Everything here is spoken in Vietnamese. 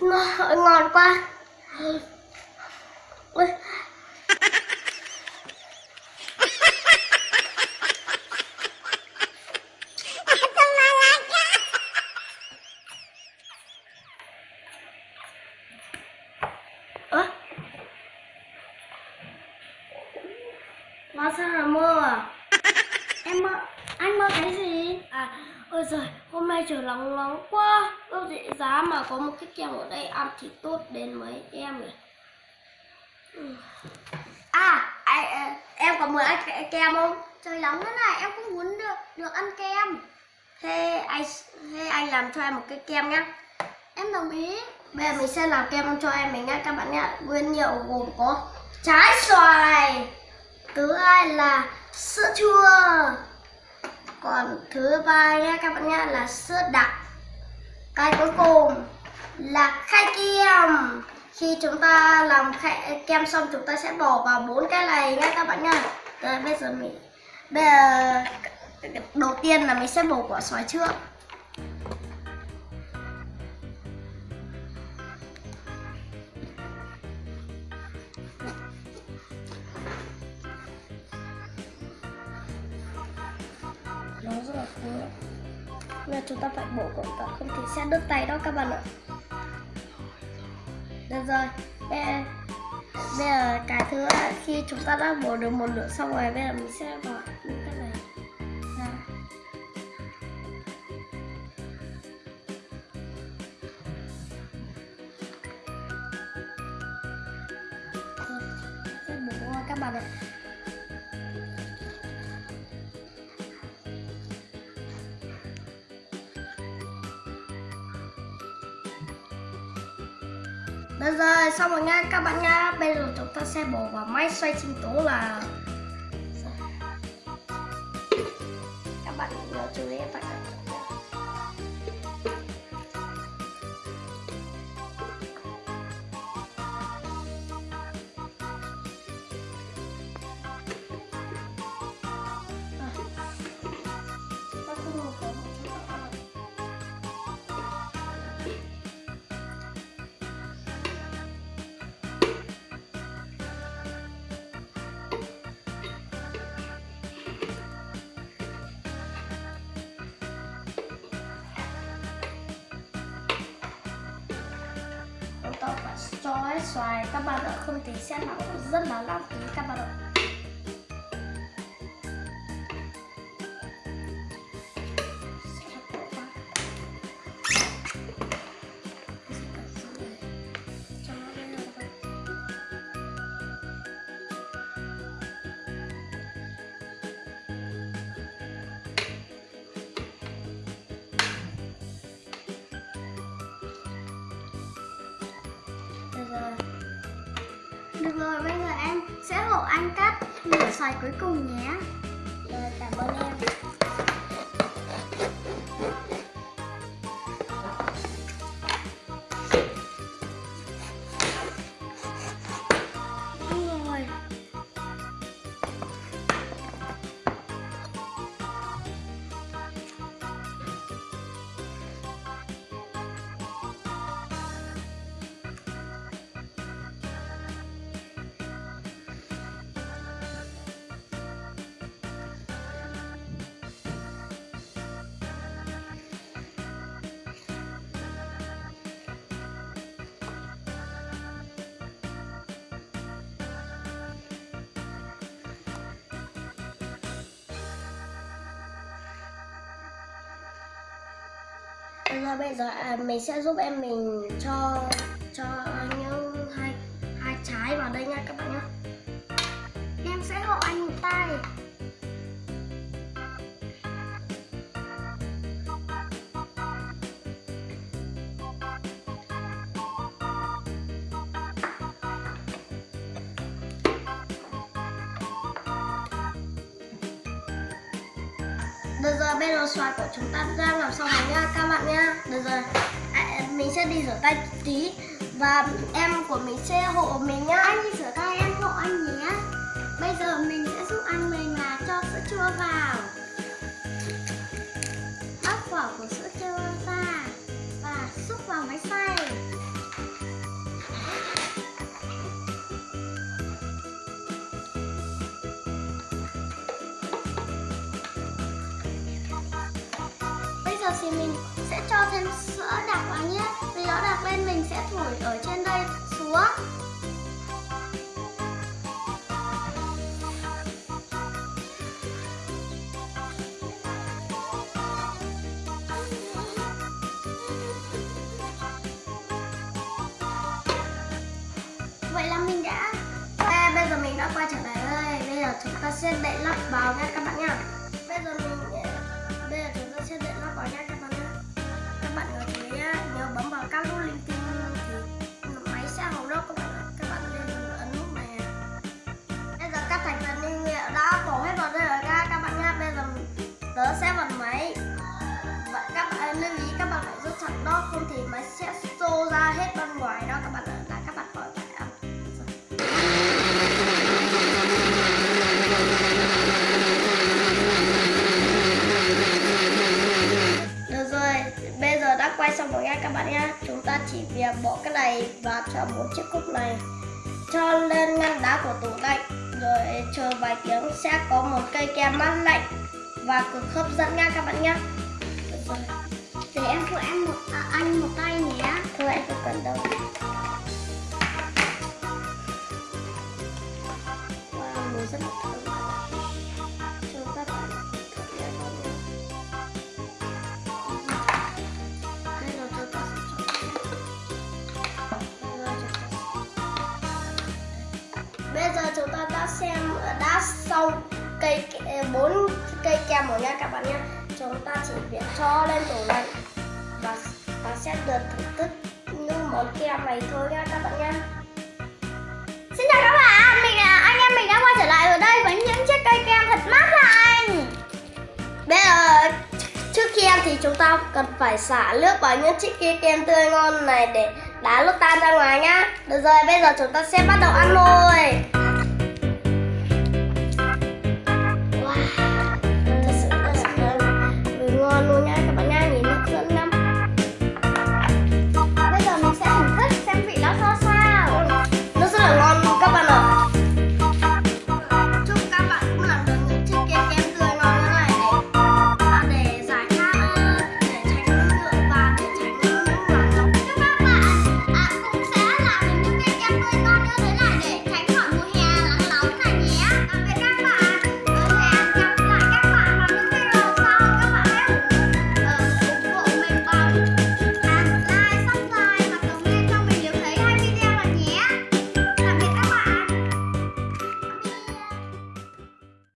ngon, ngon quá Ui. Ơ? Sao là mơ à? Em mơ, anh mơ cái gì? À, ôi giời, hôm nay trời nóng nóng quá Đâu dễ giá mà có một cái kem ở đây ăn thì tốt đến mấy em nhỉ ừ. À, ai, em có muốn ăn kem không? Trời nóng thế này em cũng muốn được được ăn kem. Thế anh, thế anh làm cho em một cái kem nhá. Em đồng ý. Bây giờ mình sẽ làm kem cho em mình nhá các bạn nhá. Nguyên liệu gồm có trái xoài Thứ hai là sữa chua. Còn thứ ba nhá các bạn nhá là sữa đặc. Cái cuối cùng là khay kem. Khi chúng ta làm khay, kem xong chúng ta sẽ bỏ vào bốn cái này nhé các bạn nha Rồi bây giờ mình Bây giờ đầu tiên là mình sẽ bổ quả xoài trước. Nó rất là là chúng ta phải bổ cẩn thận không thì sẽ đứt tay đó các bạn ạ. Được rồi bây giờ, bây giờ cái thứ khi chúng ta đã bổ được một nửa xong rồi bây giờ mình sẽ bỏ những cái này ra. Rồi, sẽ bổ các bạn ạ. Bây rồi, xong rồi nha. Các bạn nha. Bây giờ chúng ta sẽ bỏ vào máy xoay sinh tố là Các bạn nhớ chú ý phải xoài. Các bạn ạ, không thì xét nóng rất là lãng phí các bạn ạ. Được rồi bây giờ em sẽ hộ anh cắt nửa xoài cuối cùng nhé. Rồi, cảm ơn em. Được rồi à, bây giờ à, mình sẽ giúp em mình cho cho những hai hai trái vào đây nha các bạn. Được rồi bây giờ xoài của chúng ta ra làm xong rồi nha các bạn nha Được rồi à, mình sẽ đi rửa tay tí. Và em của mình sẽ hộ mình nhá. Anh đi rửa giờ thì mình sẽ cho thêm sữa đặc vào nhé. Vì nó đặc lên mình sẽ thổi ở trên đây xuống Vậy là mình đã À, bây giờ mình đã quay trở lại đây. Bây giờ chúng ta sẽ đậy lắp vào nha các bạn nha bây giờ mình các nút linh tinh thì máy sẽ hỏng đốc các bạn ạ? Bỏ cái này và cho bốn chiếc cúp này. Cho lên ngăn đá của tủ lạnh Rồi chờ vài tiếng sẽ có một cây kem mát lạnh Và cực hấp dẫn nha các bạn nhé Để em phụ em một, à, anh một tay nhé. Thôi em không cần đâu. Wow, mùi rất là thơm xong cây bốn cây kem rồi nha các bạn nhé chúng ta chỉ việc cho lên tủ lạnh và và sẽ được thưởng thức những món kem này thôi nha các bạn nhé Xin chào các bạn, mình là anh em mình đã quay trở lại ở đây với những chiếc cây kem thật mát lành. Bây giờ trước khi ăn thì chúng ta cần phải xả nước vào những chiếc kia kem tươi ngon này để đá lúc tan ra ngoài nhá. Được rồi bây giờ chúng ta sẽ bắt đầu ăn thôi.